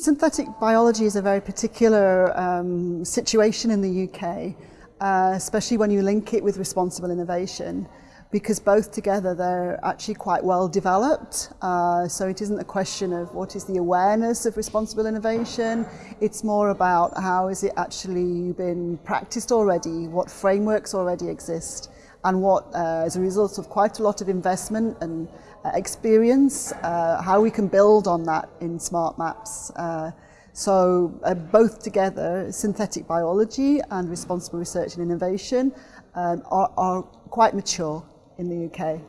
Synthetic biology is a very particular um, situation in the UK, uh, especially when you link it with responsible innovation, because both together they're actually quite well developed. Uh, so it isn't a question of what is the awareness of responsible innovation, it's more about how is it actually been practiced already, what frameworks already exist, and what, uh, as a result of quite a lot of investment and uh, experience, uh, how we can build on that in smart maps. Uh, so uh, both together, synthetic biology and responsible research and innovation um, are, are quite mature in the UK.